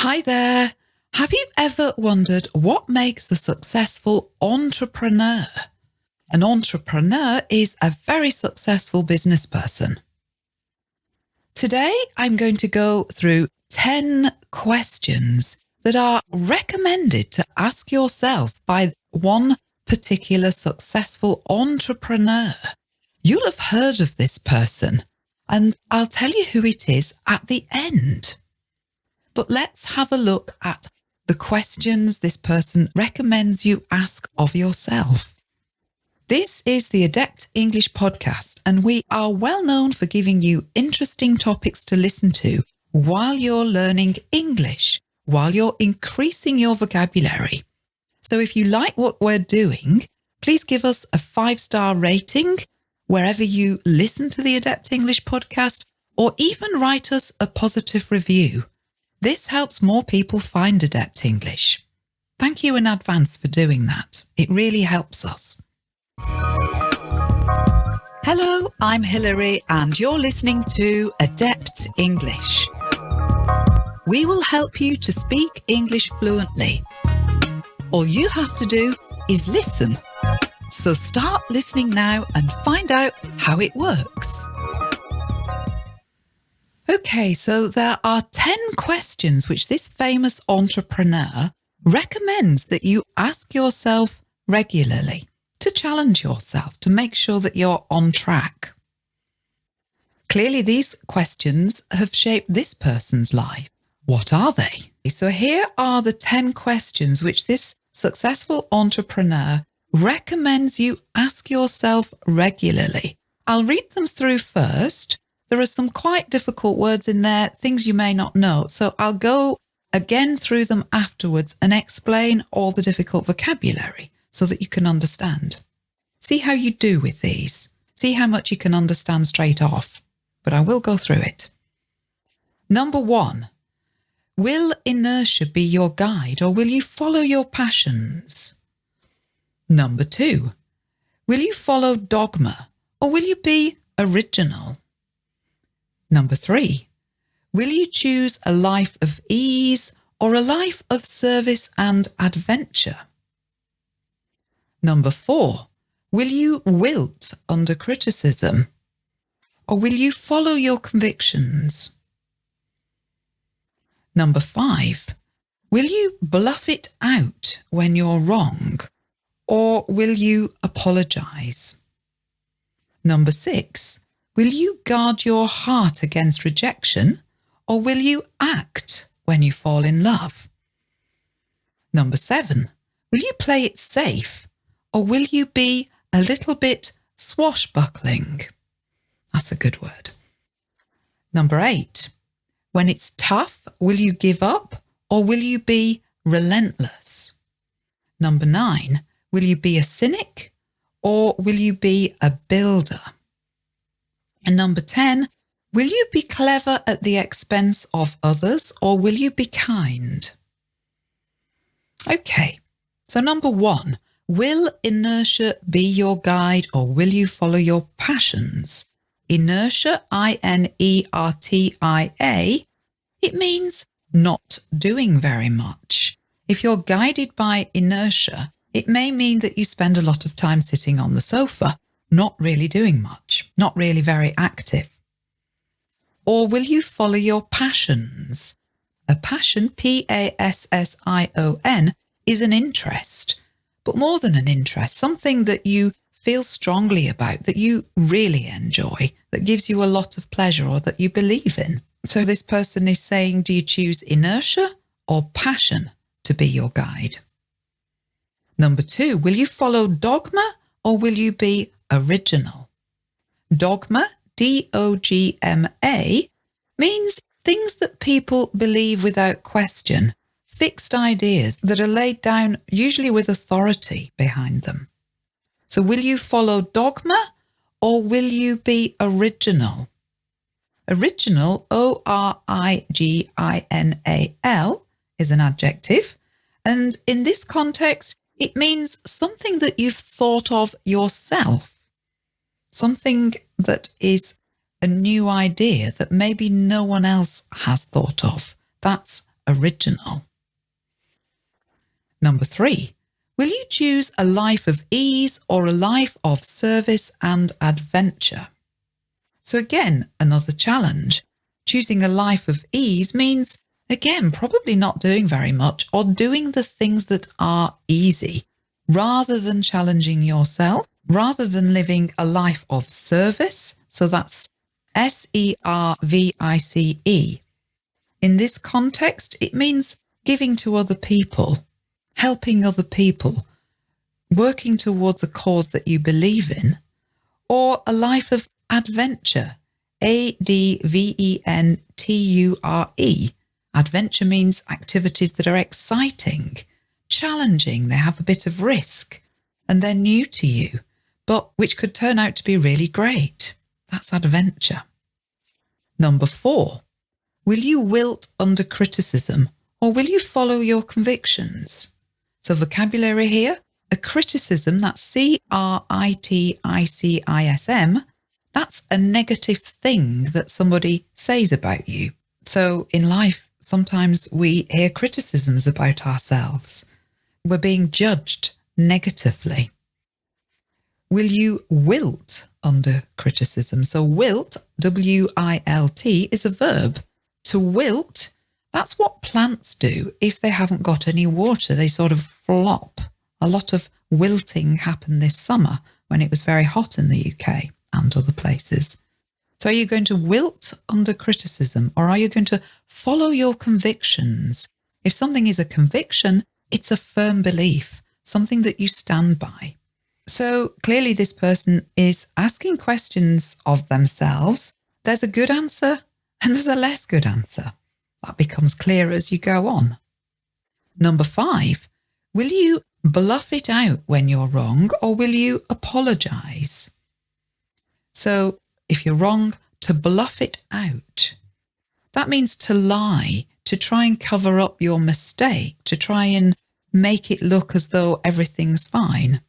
Hi there. Have you ever wondered what makes a successful entrepreneur? An entrepreneur is a very successful business person. Today, I'm going to go through 10 questions that are recommended to ask yourself by one particular successful entrepreneur. You'll have heard of this person, and I'll tell you who it is at the end. But let's have a look at the questions this person recommends you ask of yourself. This is the Adept English podcast, and we are well known for giving you interesting topics to listen to while you're learning English, while you're increasing your vocabulary. So if you like what we're doing, please give us a five star rating wherever you listen to the Adept English podcast, or even write us a positive review. This helps more people find Adept English. Thank you in advance for doing that. It really helps us. Hello, I'm Hilary, and you're listening to Adept English. We will help you to speak English fluently. All you have to do is listen. So start listening now and find out how it works. Okay, so there are 10 questions which this famous entrepreneur recommends that you ask yourself regularly to challenge yourself, to make sure that you're on track. Clearly, these questions have shaped this person's life. What are they? So here are the 10 questions which this successful entrepreneur recommends you ask yourself regularly. I'll read them through first. There are some quite difficult words in there, things you may not know. So I'll go again through them afterwards and explain all the difficult vocabulary so that you can understand. See how you do with these. See how much you can understand straight off. But I will go through it. Number one, will inertia be your guide or will you follow your passions? Number two, will you follow dogma or will you be original? Number three, will you choose a life of ease or a life of service and adventure? Number four, will you wilt under criticism or will you follow your convictions? Number five, will you bluff it out when you're wrong or will you apologise? Number six, will you guard your heart against rejection or will you act when you fall in love? Number seven, will you play it safe or will you be a little bit swashbuckling? That's a good word. Number eight, when it's tough, will you give up or will you be relentless? Number nine, Will you be a cynic or will you be a builder? And number 10, will you be clever at the expense of others or will you be kind? Okay, so number one, will inertia be your guide or will you follow your passions? Inertia, I-N-E-R-T-I-A, it means not doing very much. If you're guided by inertia, it may mean that you spend a lot of time sitting on the sofa, not really doing much, not really very active. Or will you follow your passions? A passion, P-A-S-S-I-O-N, is an interest, but more than an interest, something that you feel strongly about, that you really enjoy, that gives you a lot of pleasure or that you believe in. So this person is saying, do you choose inertia or passion to be your guide? Number two, will you follow dogma or will you be original? Dogma, D-O-G-M-A, means things that people believe without question, fixed ideas that are laid down usually with authority behind them. So will you follow dogma or will you be original? Original, O-R-I-G-I-N-A-L, is an adjective. And in this context, it means something that you've thought of yourself, something that is a new idea that maybe no one else has thought of. That's original. Number three, will you choose a life of ease or a life of service and adventure? So again, another challenge. Choosing a life of ease means, again, probably not doing very much or doing the things that are easy rather than challenging yourself, rather than living a life of service. So that's S E R V I C E. In this context, it means giving to other people, helping other people, working towards a cause that you believe in, or a life of adventure. A D V E N T U R E. Adventure means activities that are exciting, challenging, they have a bit of risk, and they're new to you, but which could turn out to be really great. That's adventure. Number four, will you wilt under criticism or will you follow your convictions? So vocabulary here, a criticism, that's C-R-I-T-I-C-I-S-M, that's a negative thing that somebody says about you. So in life, sometimes we hear criticisms about ourselves. We're being judged negatively. Will you wilt under criticism? So wilt, W-I-L-T, is a verb. To wilt, that's what plants do if they haven't got any water. They sort of flop. A lot of wilting happened this summer when it was very hot in the UK and other places. So are you going to wilt under criticism or are you going to follow your convictions? If something is a conviction, it's a firm belief, something that you stand by. So clearly this person is asking questions of themselves. There's a good answer and there's a less good answer. That becomes clear as you go on. Number five, will you bluff it out when you're wrong or will you apologise? So if you're wrong, to bluff it out. That means to lie, to try and cover up your mistake, to try and make it look as though everything's fine.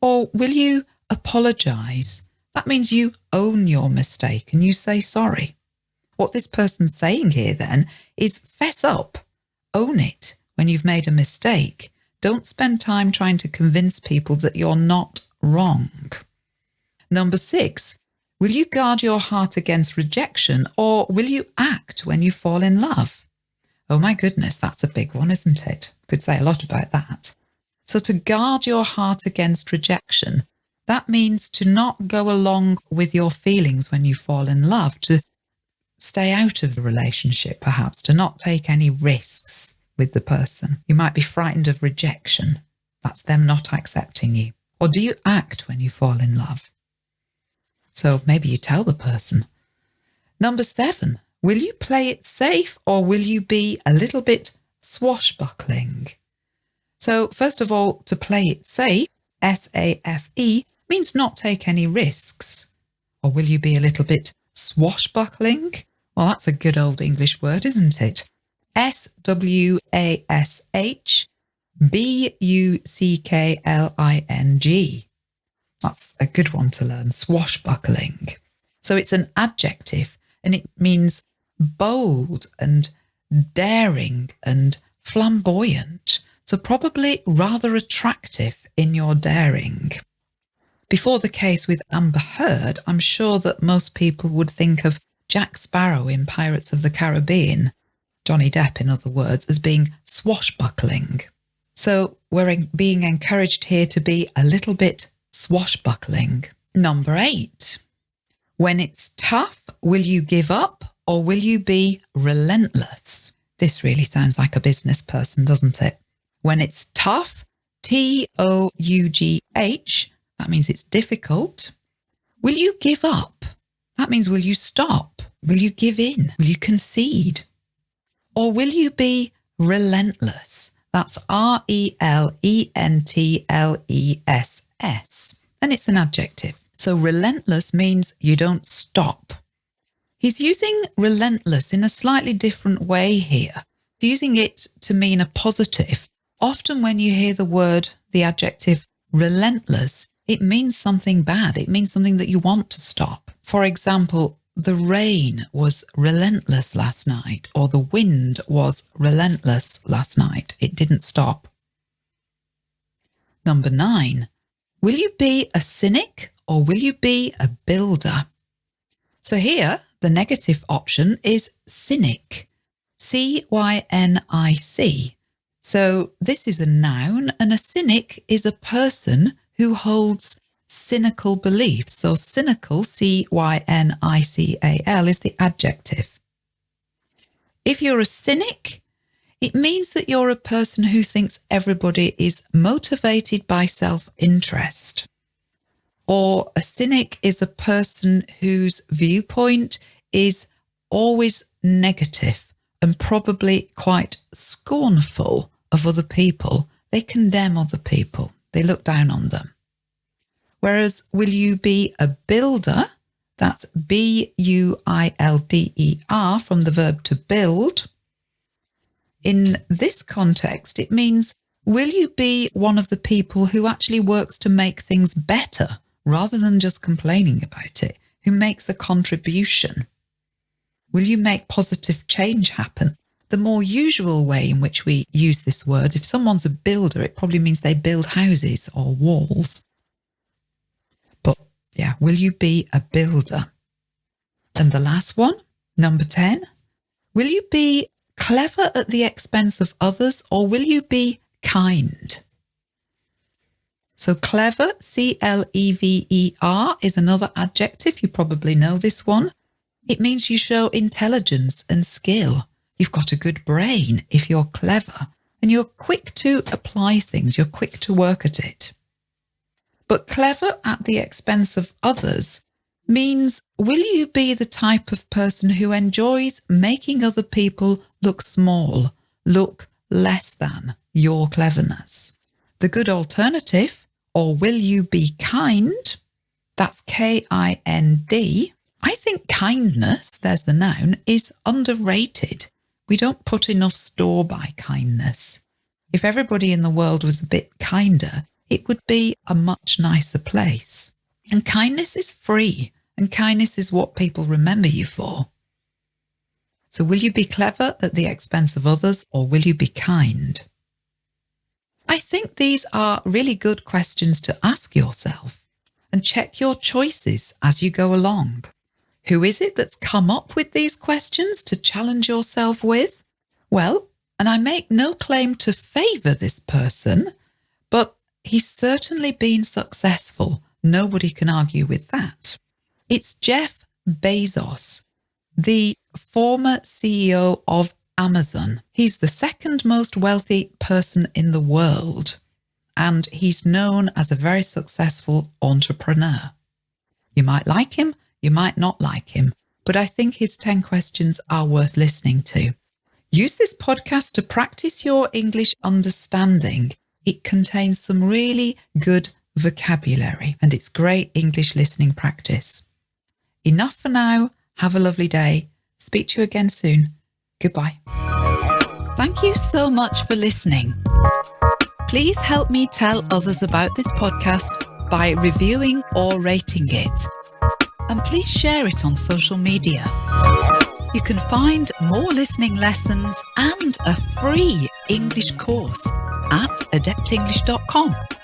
Or will you apologise? That means you own your mistake and you say sorry. What this person's saying here then is fess up, own it when you've made a mistake. Don't spend time trying to convince people that you're not wrong. Number six, will you guard your heart against rejection or will you act when you fall in love? Oh my goodness, that's a big one, isn't it? Could say a lot about that. So to guard your heart against rejection, that means to not go along with your feelings when you fall in love, to stay out of the relationship, perhaps, to not take any risks with the person. You might be frightened of rejection. That's them not accepting you. Or do you act when you fall in love? So maybe you tell the person. Number seven, will you play it safe or will you be a little bit swashbuckling? So first of all, to play it safe, S-A-F-E, means not take any risks. Or will you be a little bit swashbuckling? Well, that's a good old English word, isn't it? S-W-A-S-H-B-U-C-K-L-I-N-G. That's a good one to learn, swashbuckling. So it's an adjective and it means bold and daring and flamboyant so probably rather attractive in your daring. Before the case with Amber Heard, I'm sure that most people would think of Jack Sparrow in Pirates of the Caribbean, Johnny Depp in other words, as being swashbuckling. So we're being encouraged here to be a little bit swashbuckling. Number eight, when it's tough, will you give up or will you be relentless? This really sounds like a business person, doesn't it? When it's tough, T-O-U-G-H, that means it's difficult. Will you give up? That means will you stop? Will you give in? Will you concede? Or will you be relentless? That's R-E-L-E-N-T-L-E-S-S. And it's an adjective. So relentless means you don't stop. He's using relentless in a slightly different way here, using it to mean a positive often when you hear the word, the adjective relentless, it means something bad. It means something that you want to stop. For example, the rain was relentless last night, or the wind was relentless last night. It didn't stop. Number nine, will you be a cynic or will you be a builder? So here, the negative option is cynic, C Y N I C. So this is a noun, and a cynic is a person who holds cynical beliefs. So cynical, C Y N I C A L, is the adjective. If you're a cynic, it means that you're a person who thinks everybody is motivated by self interest. Or a cynic is a person whose viewpoint is always negative and probably quite scornful of other people. They condemn other people, they look down on them. Whereas, will you be a builder? That's B U I L D E R from the verb to build. In this context, it means will you be one of the people who actually works to make things better rather than just complaining about it, who makes a contribution? Will you make positive change happen? The more usual way in which we use this word, if someone's a builder, it probably means they build houses or walls. But yeah, will you be a builder? And the last one, number 10, will you be clever at the expense of others or will you be kind? So clever, C L E V E R, is another adjective. You probably know this one. It means you show intelligence and skill. You've got a good brain if you're clever and you're quick to apply things, you're quick to work at it. But clever at the expense of others means will you be the type of person who enjoys making other people look small, look less than your cleverness? The good alternative, or will you be kind? That's K I N D. I think kindness, there's the noun, is underrated. We don't put enough store by kindness. If everybody in the world was a bit kinder, it would be a much nicer place. And kindness is free, and kindness is what people remember you for. So, will you be clever at the expense of others, or will you be kind? I think these are really good questions to ask yourself and check your choices as you go along. Who is it that's come up with these questions to challenge yourself with? Well, and I make no claim to favour this person, but He's certainly been successful. Nobody can argue with that. It's Jeff Bezos, the former CEO of Amazon. He's the second most wealthy person in the world, and he's known as a very successful entrepreneur. You might like him, you might not like him, but I think his 10 questions are worth listening to. Use this podcast to practice your English understanding it contains some really good vocabulary and it's great English listening practice. Enough for now. Have a lovely day. Speak to you again soon. Goodbye. Thank you so much for listening. Please help me tell others about this podcast by reviewing or rating it. And please share it on social media. You can find more listening lessons and a free English course at adeptenglish.com.